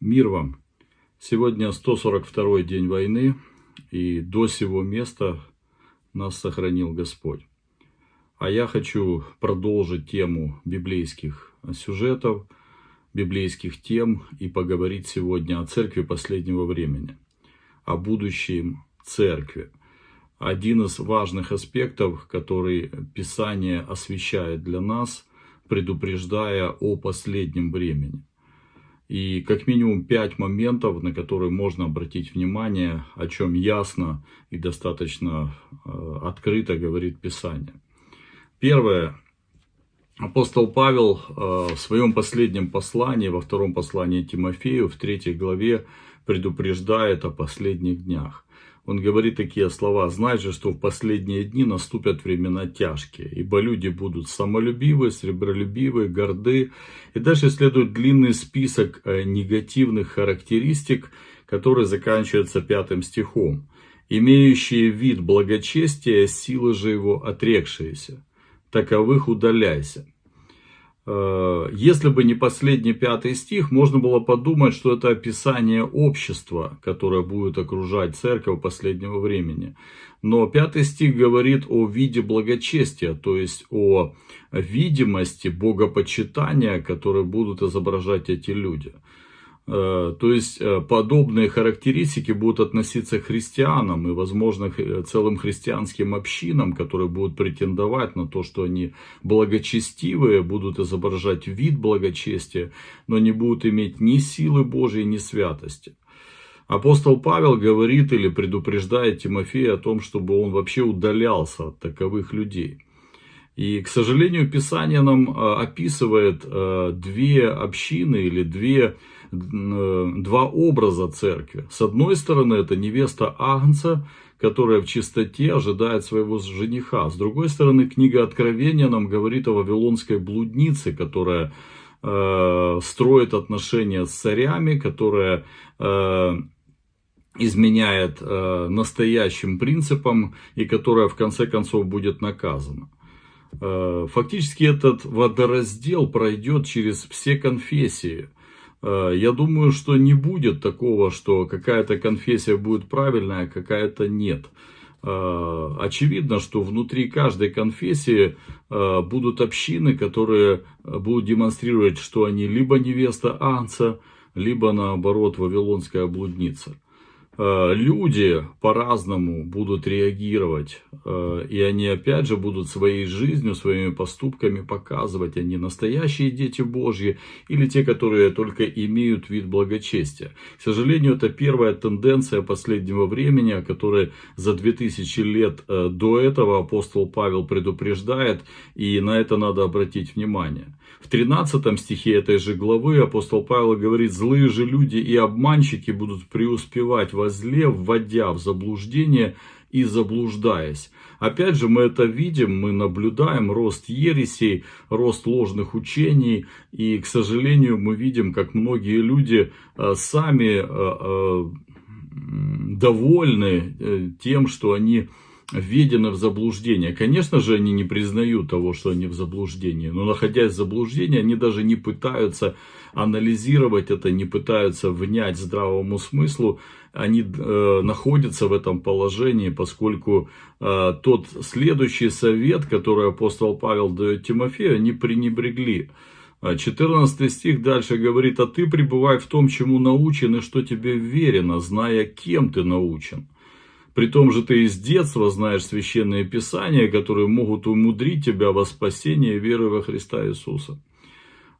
Мир вам! Сегодня 142 день войны, и до сего места нас сохранил Господь. А я хочу продолжить тему библейских сюжетов, библейских тем и поговорить сегодня о церкви последнего времени, о будущем церкви. Один из важных аспектов, который Писание освещает для нас, предупреждая о последнем времени. И как минимум пять моментов, на которые можно обратить внимание, о чем ясно и достаточно э, открыто говорит Писание. Первое. Апостол Павел э, в своем последнем послании, во втором послании Тимофею, в третьей главе, предупреждает о последних днях он говорит такие слова. «Знай же, что в последние дни наступят времена тяжкие, ибо люди будут самолюбивы, сребролюбивы, горды». И дальше следует длинный список э, негативных характеристик, который заканчивается пятым стихом. «Имеющие вид благочестия, силы же его отрекшиеся, таковых удаляйся». Э, если бы не последний пятый стих, можно было подумать, что это описание общества, которое будет окружать церковь последнего времени. Но пятый стих говорит о виде благочестия, то есть о видимости богопочитания, которое будут изображать эти люди. Э, то есть э, подобные характеристики будут относиться к христианам и, возможно, э, целым христианским общинам, которые будут претендовать на то, что они благочестивые, будут изображать вид благочестия, но не будут иметь ни силы Божьей, ни святости. Апостол Павел говорит или предупреждает Тимофея о том, чтобы он вообще удалялся от таковых людей. И, к сожалению, Писание нам описывает две общины или две два образа церкви. С одной стороны, это невеста Агнца, которая в чистоте ожидает своего жениха. С другой стороны, книга Откровения нам говорит о вавилонской блуднице, которая э, строит отношения с царями, которая э, изменяет э, настоящим принципам и которая в конце концов будет наказана. Э, фактически этот водораздел пройдет через все конфессии. Э, я думаю, что не будет такого, что какая-то конфессия будет правильная, а какая-то нет. Э, очевидно, что внутри каждой конфессии э, будут общины, которые будут демонстрировать, что они либо невеста Анца, либо наоборот вавилонская блудница. Э, люди по-разному будут реагировать. Э, и они опять же будут своей жизнью, своими поступками показывать, они настоящие дети Божьи или те, которые только имеют вид благочестия. К сожалению, это первая тенденция последнего времени, о которой за 2000 лет э, до этого апостол Павел предупреждает. И на это надо обратить внимание. В 13 стихе этой же главы апостол Павел говорит, злые же люди и обманщики будут преуспевать во зле, вводя в заблуждение и заблуждаясь. Опять же, мы это видим, мы наблюдаем рост ересей, рост ложных учений. И, к сожалению, мы видим, как многие люди э, сами э, э, довольны тем, что они введены в заблуждение. Конечно же, они не признают того, что они в заблуждении, но находясь в заблуждении, они даже не пытаются анализировать это, не пытаются внять здравому смыслу, они э, находятся в этом положении, поскольку э, тот следующий совет, который апостол Павел дает Тимофею, они пренебрегли. 14 стих дальше говорит, а ты пребывай в том, чему научен и что тебе верено, зная, кем ты научен. При том же ты из детства знаешь священные писания, которые могут умудрить тебя во спасение веры во Христа Иисуса.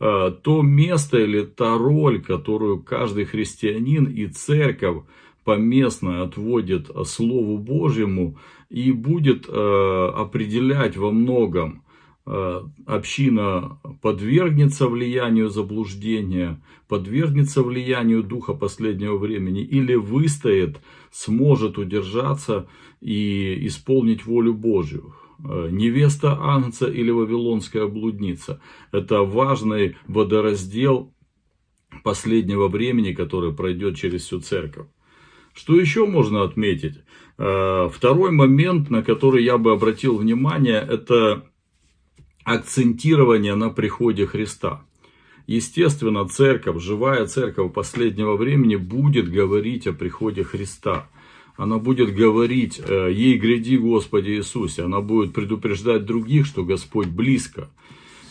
А, то место или та роль, которую каждый христианин и церковь поместно отводит Слову Божьему и будет а, определять во многом община подвергнется влиянию заблуждения, подвергнется влиянию духа последнего времени или выстоит, сможет удержаться и исполнить волю Божью. Э, невеста Ангца или Вавилонская блудница. Это важный водораздел последнего времени, который пройдет через всю церковь. Что еще можно отметить? Э, второй момент, на который я бы обратил внимание, это акцентирование на приходе Христа. естественно, церковь, живая церковь последнего времени будет говорить о приходе Христа. Она будет говорить, э, ей гряди Господи Иисусе. Она будет предупреждать других, что Господь близко.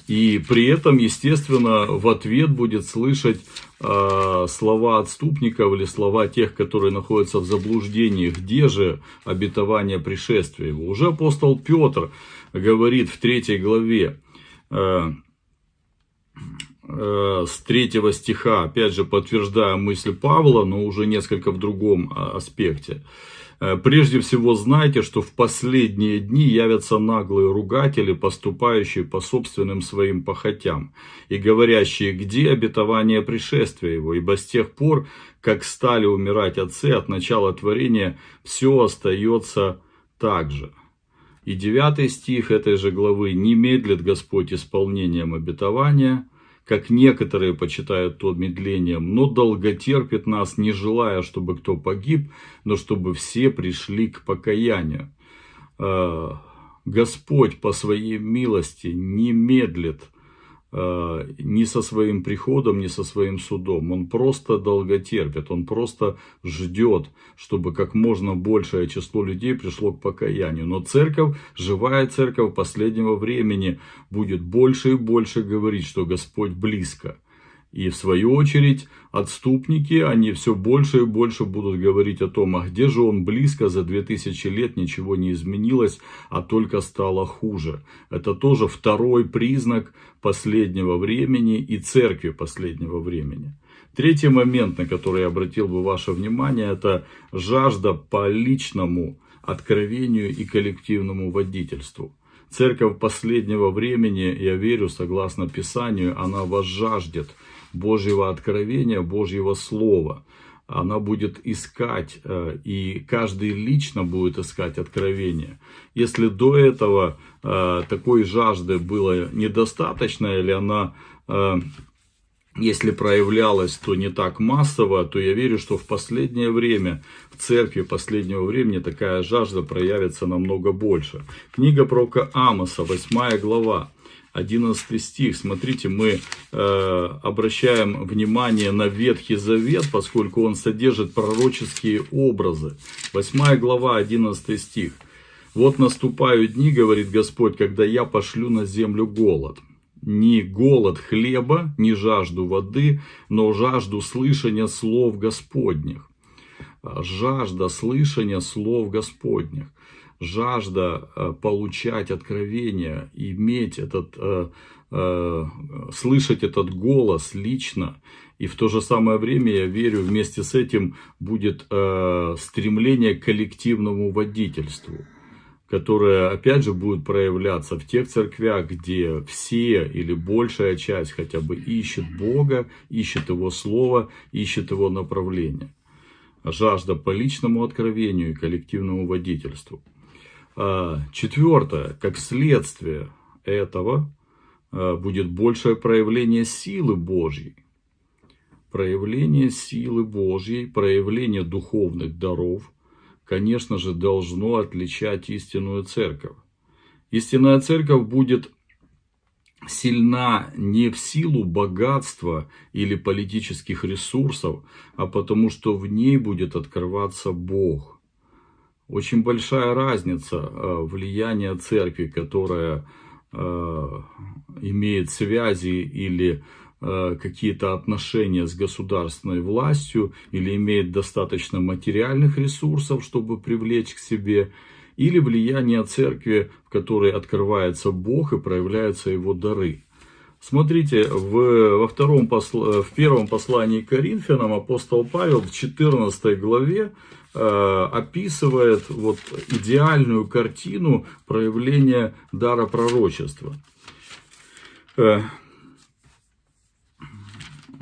И при этом, естественно, в ответ будет слышать э, слова отступников или слова тех, которые находятся в заблуждении, где же обетование пришествия. Уже апостол Петр говорит в третьей главе, э, э, с третьего стиха, опять же подтверждая мысль Павла, но уже несколько в другом а, аспекте. Э, прежде всего знайте, что в последние дни явятся наглые ругатели, поступающие по собственным своим похотям, и говорящие, где обетование пришествия его, ибо с тех пор, как стали умирать отцы от начала творения, все остается так же. И девятый стих этой же главы «Не медлит Господь исполнением обетования, как некоторые почитают то медлением, но долготерпит нас, не желая, чтобы кто погиб, но чтобы все пришли к покаянию. А, Господь по своей милости не медлит Э, ни со своим приходом, ни со своим судом. Он просто долготерпит, он просто ждет, чтобы как можно большее число людей пришло к покаянию. Но церковь, живая церковь последнего времени будет больше и больше говорить, что Господь близко. И в свою очередь отступники, они все больше и больше будут говорить о том, а где же он близко, за 2000 лет ничего не изменилось, а только стало хуже. Это тоже второй признак последнего времени и церкви последнего времени. Третий момент, на который я обратил бы ваше внимание, это жажда по личному откровению и коллективному водительству. Церковь последнего времени, я верю, согласно Писанию, она вас жаждет Божьего откровения, Божьего Слова. Она будет искать, э, и каждый лично будет искать откровение. Если до этого э, такой жажды было недостаточно, или она э, если проявлялась, то не так массово, то я верю, что в последнее время, в церкви последнего времени такая жажда проявится намного больше. Книга пророка Амоса, 8 глава. 11 стих. Смотрите, мы э, обращаем внимание на Ветхий Завет, поскольку он содержит пророческие образы. 8 глава, 11 стих. «Вот наступают дни, говорит Господь, когда я пошлю на землю голод. Ни голод хлеба, ни жажду воды, но жажду слышания слов Господних». Жажда слышания слов Господних жажда э, получать откровение, иметь этот, э, э, слышать этот голос лично. И в то же самое время, я верю, вместе с этим будет стремление к коллективному водительству которое, опять же, будет проявляться в тех церквях, где все или большая часть хотя бы ищет Бога, ищет Его Слово, ищет Его направление. Жажда по личному откровению и коллективному водительству. А, четвертое, как следствие этого а, будет большее проявление силы Божьей. Проявление силы Божьей, проявление духовных даров, конечно же, должно отличать истинную церковь. Истинная церковь будет сильна не в силу богатства или политических ресурсов, а потому что в ней будет открываться Бог – очень большая разница э, влияния церкви, которая э, имеет связи или э, какие-то отношения с государственной властью, или имеет достаточно материальных ресурсов, чтобы привлечь к себе, или влияние церкви, в которой открывается Бог и проявляются его дары. Смотрите, в, во втором посл, в первом послании к Коринфянам апостол Павел в 14 главе описывает вот идеальную картину проявления дара пророчества. Э,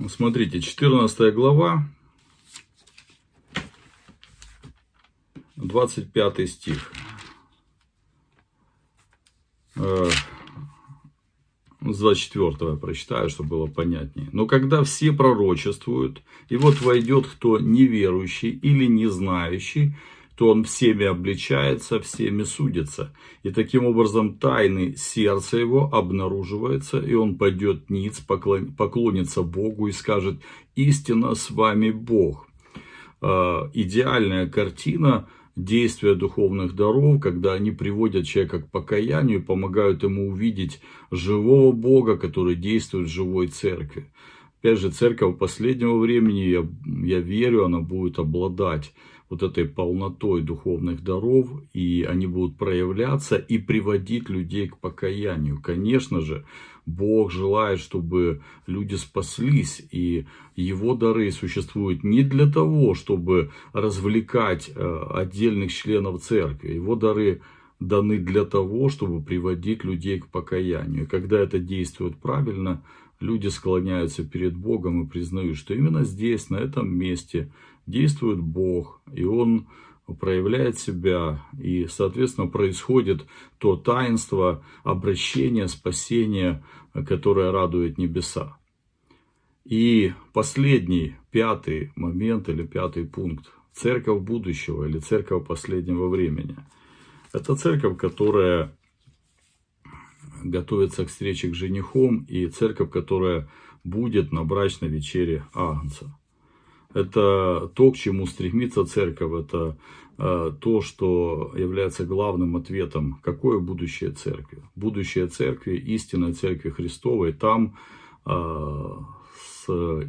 смотрите, 14 глава, 25 стих. С 24 прочитаю, чтобы было понятнее. Но когда все пророчествуют, и вот войдет кто неверующий или не знающий, то он всеми обличается, всеми судится. И таким образом тайны сердца его обнаруживается, и он пойдет ниц, поклонится Богу и скажет, истинно с вами Бог. А, идеальная картина действия духовных даров, когда они приводят человека к покаянию помогают ему увидеть живого Бога, который действует в живой церкви. Опять же, церковь последнего времени, я, я верю, она будет обладать вот этой полнотой духовных даров, и они будут проявляться и приводить людей к покаянию. Конечно же, Бог желает, чтобы люди спаслись, и Его дары существуют не для того, чтобы развлекать э, отдельных членов церкви. Его дары даны для того, чтобы приводить людей к покаянию. Когда это действует правильно, люди склоняются перед Богом и признают, что именно здесь, на этом месте действует Бог, и Он проявляет себя, и, соответственно, происходит то таинство обращения, спасения, которое радует небеса. И последний, пятый момент или пятый пункт. Церковь будущего или церковь последнего времени. Это церковь, которая готовится к встрече к женихом, и церковь, которая будет на брачной вечере Агнца. Это то, к чему стремится церковь, это э, то, что является главным ответом, какое будущее церкви. Будущее церкви, истинной церкви Христовой, там э,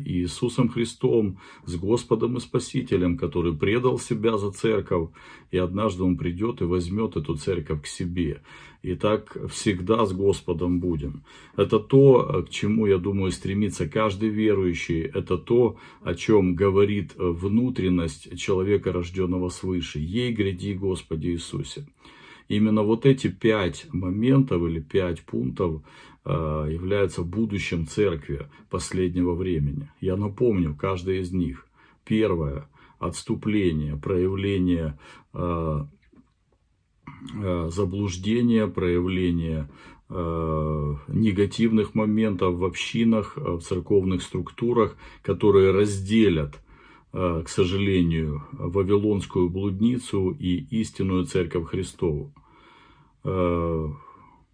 Иисусом Христом, с Господом и Спасителем, который предал себя за церковь, и однажды Он придет и возьмет эту церковь к себе. И так всегда с Господом будем. Это то, к чему, я думаю, стремится каждый верующий. Это то, о чем говорит внутренность человека, рожденного свыше. Ей гряди, Господи Иисусе. Именно вот эти пять моментов или пять пунктов Э, является будущим церкви последнего времени. Я напомню, каждый из них. Первое – отступление, проявление э, э, заблуждения, проявление негативных моментов в общинах, в церковных структурах, которые разделят, к сожалению, Вавилонскую блудницу и истинную Церковь Христову.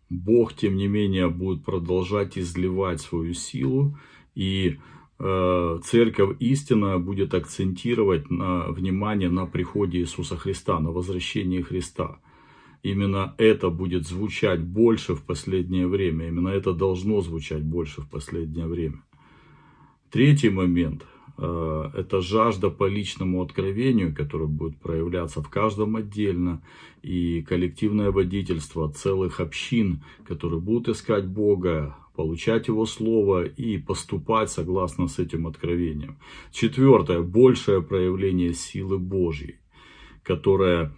Бог, тем не менее, будет продолжать изливать свою силу, и э, церковь истинная будет акцентировать на, внимание на приходе Иисуса Христа, на возвращении Христа. Именно это будет звучать больше в последнее время, именно это должно звучать больше в последнее время. Третий момент – это жажда по личному откровению, которая будет проявляться в каждом отдельно, и коллективное водительство целых общин, которые будут искать Бога, получать Его Слово и поступать согласно с этим откровением. Четвертое, большее проявление силы Божьей, которая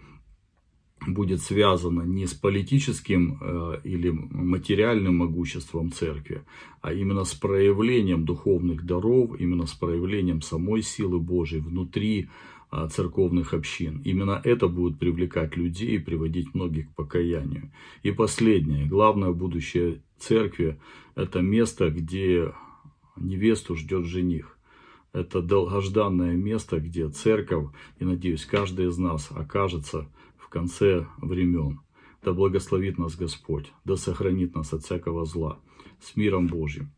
будет связано не с политическим э, или материальным могуществом церкви, а именно с проявлением духовных даров, именно с проявлением самой силы Божьей внутри э, церковных общин. Именно это будет привлекать людей и приводить многих к покаянию. И последнее, главное будущее церкви, это место, где невесту ждет жених. Это долгожданное место, где церковь, и надеюсь, каждый из нас окажется в конце времен. Да благословит нас Господь, да сохранит нас от всякого зла. С миром Божьим.